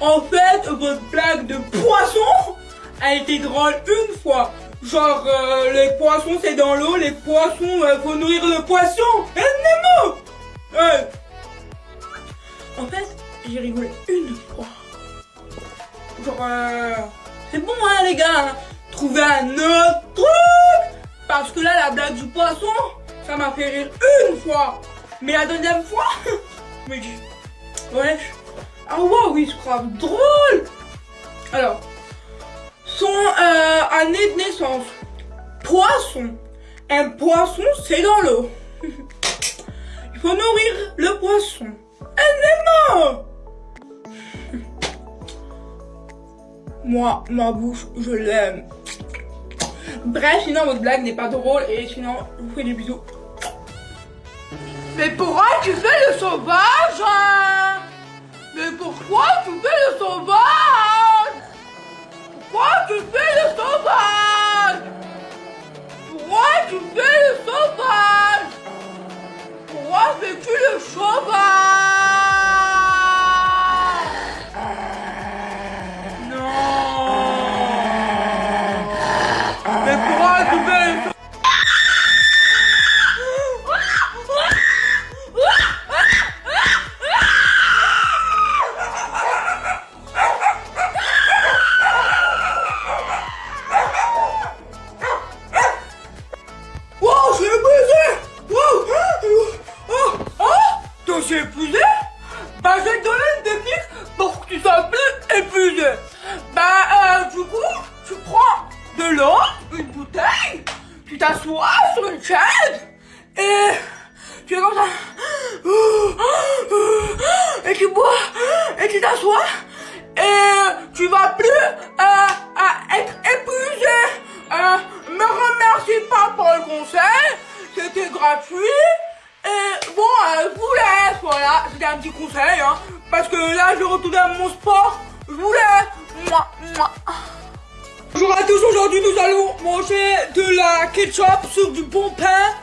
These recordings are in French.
en fait, votre blague de poisson a été drôle une fois. Genre, euh, les poissons c'est dans l'eau, les poissons, euh, faut nourrir le poisson. Et Nemo Ouais. En fait, j'ai rigolé une fois. Genre, euh, c'est bon hein les gars, hein. trouvez un autre truc. Parce que là, la blague du poisson, ça m'a fait rire une fois. Mais la deuxième fois, mais ouais. Ah ouais, oui, c'est grave drôle. Alors, son euh, année de naissance. Poisson. Un poisson, c'est dans l'eau. Il faut nourrir le poisson. Un aimant. Moi, ma bouche, je l'aime. Bref, sinon votre blague n'est pas drôle et sinon, je vous fais des bisous. Mais pourquoi tu fais le sauvage hein Mais pourquoi tu fais le sauvage Pourquoi tu fais de l'eau, une bouteille, tu t'assois sur une chaise et tu es comme ça. Et tu bois et tu t'assois et tu vas plus euh, à être épuisé. Euh, me remercie pas pour le conseil, c'était gratuit. Et bon, euh, je vous laisse, voilà, c'était un petit conseil, hein, parce que là, je retourne à mon sport, je vous laisse. Bonjour à tous, aujourd'hui nous allons manger de la ketchup sur du bon pain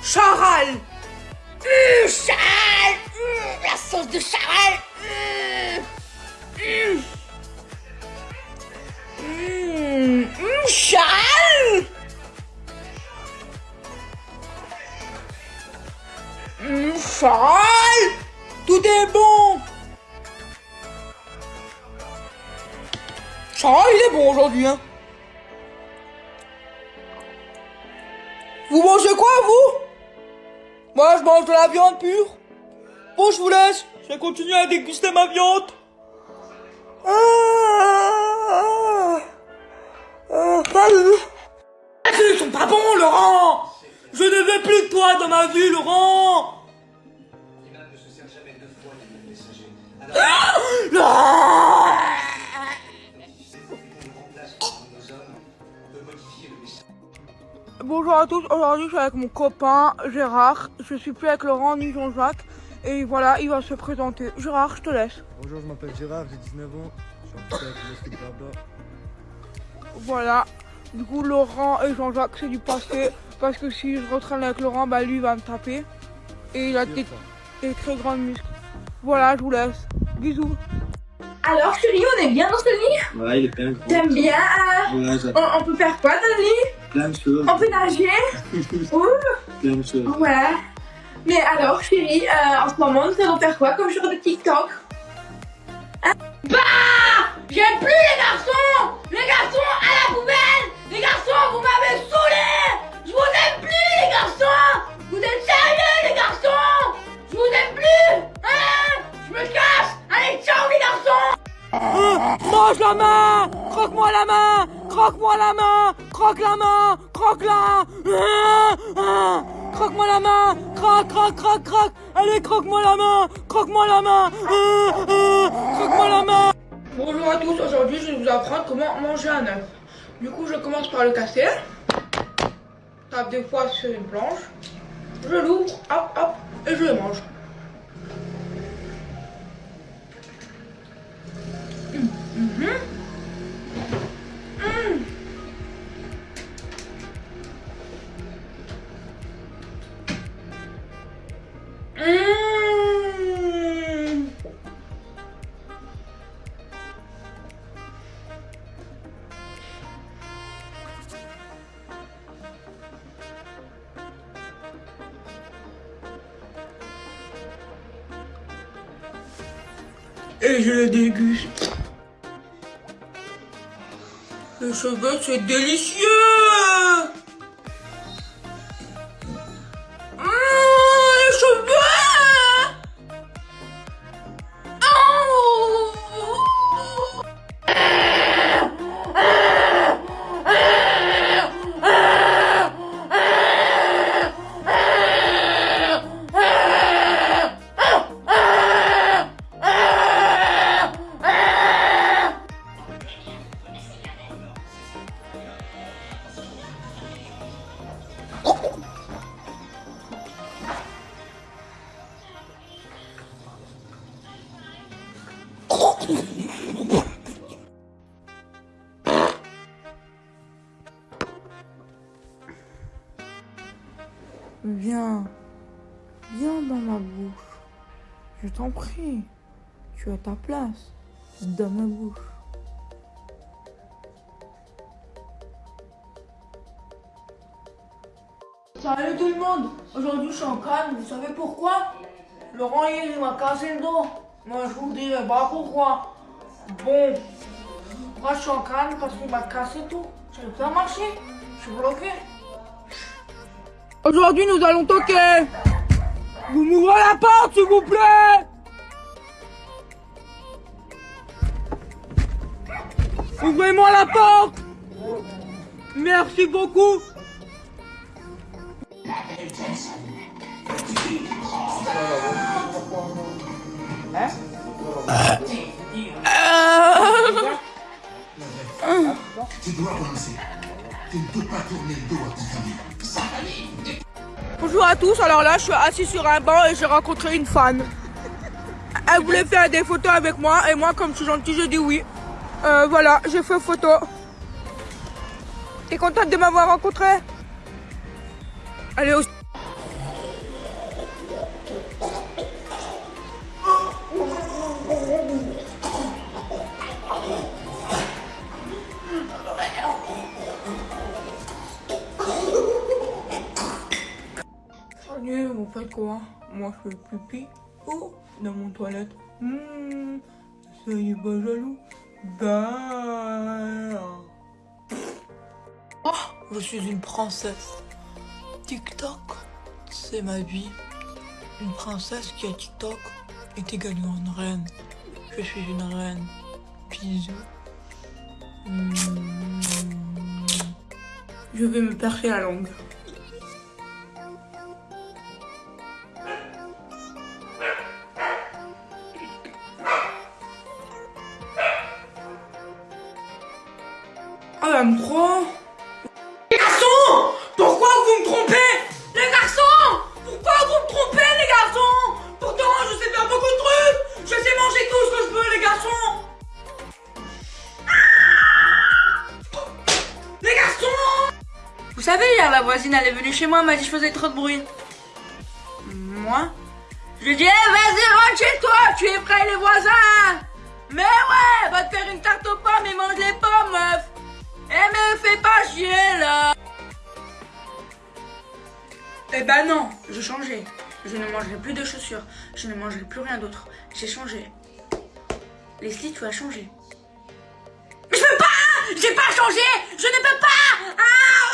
charal. Mmh, charal mmh, La sauce de charal mmh charal charal Ah, aujourd'hui, hein. Vous mangez quoi, vous? Moi, je mange de la viande pure. Bon, je vous laisse. Je vais continuer à déguster ma viande. Ah, ah, ah, Ils sont pas bons, Laurent Je ne veux plus de toi dans ma vie, Laurent Laurent Bonjour à tous, aujourd'hui je suis avec mon copain Gérard, je suis plus avec Laurent ni Jean-Jacques et voilà, il va se présenter. Gérard, je te laisse. Bonjour, je m'appelle Gérard, j'ai 19 ans, je suis en avec le Voilà, du coup Laurent et Jean-Jacques c'est du passé parce que si je retraîne avec Laurent, bah lui il va me taper et il a des, très grandes muscles. Voilà, je vous laisse. Bisous. Alors chérie, on est bien dans ce lit? Ouais, il est bien grand. T'aimes bien? Euh, on, on, peut faire quoi dans le lit? Plein de choses. On peut nager. Ouh. Plein de choses. Ouais. Mais alors chérie, euh, en ce moment nous allons faire quoi comme genre de TikTok? Hein? Bah! J'aime plus les garçons! Les garçons à la poubelle! Les garçons, vous m'avez saoulé! Je vous aime plus les garçons! Vous êtes sérieux les garçons? Je vous aime plus Hein? Je me casse! Allez, ciao les garçons! Euh, Mange la main! Croque-moi la main! Croque-moi la main Croque la main Croque-la Croque-moi la main Croque, croque, croque, croque Allez, croque-moi la main Croque-moi la main Croque-moi la main Bonjour à tous, aujourd'hui je vais vous apprendre comment manger un œuf. Du coup, je commence par le casser. Tape des fois sur une planche. Je l'ouvre, hop, hop, et je le mange. Et je le déguste. Le cheveu, c'est délicieux Viens, viens dans ma bouche. Je t'en prie, tu as ta place dans ma bouche. Salut tout le monde Aujourd'hui je suis en calme, vous savez pourquoi? Laurent hier il m'a cassé le dos. Moi je vous dirai pas pourquoi? Bon, moi je suis en calme parce qu'il m'a cassé tout. Peux pas marcher, je suis bloqué. Aujourd'hui, nous allons toquer. Vous m'ouvrez la porte, s'il vous plaît. Ouvrez-moi la porte. Merci beaucoup. Tu tous, alors là je suis assis sur un banc et j'ai rencontré une fan. Elle voulait faire des photos avec moi et moi comme je suis gentil j'ai dit oui. Euh, voilà, j'ai fait photo. T'es contente de m'avoir rencontré? Allez au... Vous faites quoi? Moi je fais pipi. Oh, dans mon toilette. Hmm, soyez pas jaloux. Bah. Oh, je suis une princesse. TikTok, c'est ma vie. Une princesse qui a TikTok est également une reine. Je suis une reine. Bisous. Hmm. Je vais me percer la langue. Voisine elle est venue chez moi, elle m'a dit je faisais trop de bruit. Moi Je lui ai dit, Eh, vas-y, rentre chez toi, tu effraies les voisins Mais ouais, va te faire une tarte aux pommes et mange les pommes, meuf Eh, mais fais pas chier, là Eh ben non, j'ai changé. Je ne mangerai plus de chaussures. Je ne mangerai plus rien d'autre. J'ai changé. Leslie, tu as changé. Mais je peux pas J'ai pas changé Je ne peux pas ah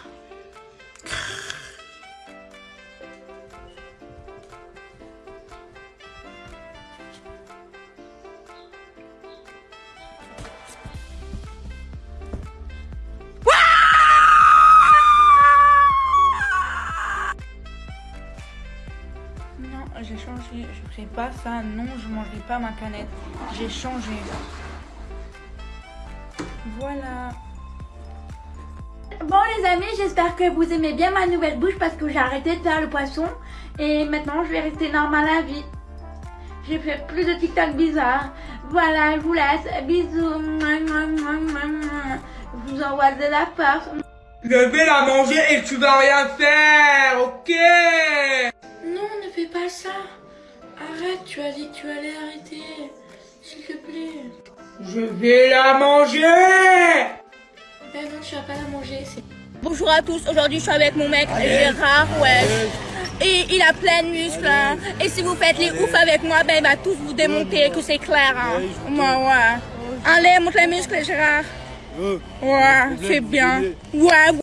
pas ça. Non, je mangerai pas ma canette. J'ai changé. Voilà. Bon les amis, j'espère que vous aimez bien ma nouvelle bouche parce que j'ai arrêté de faire le poisson et maintenant je vais rester normal à vie. J'ai fait plus de TikTok bizarres. Voilà, je vous laisse. Bisous. Je vous envoie de la force. Je vais la manger et tu vas rien faire, ok? Non, ne fais pas ça. Arrête, tu as dit que tu allais arrêter. S'il te plaît. Je vais la manger Ben non, tu vas pas la manger. Bonjour à tous, aujourd'hui je suis avec mon mec Gérard, ouais. Et il a plein de muscles, hein. Et si vous faites les ouf avec moi, ben il va tous vous démonter, que c'est clair, hein. Ouais, ouais. Allez, montre les muscles, Gérard. Ouais, c'est bien. Ouais.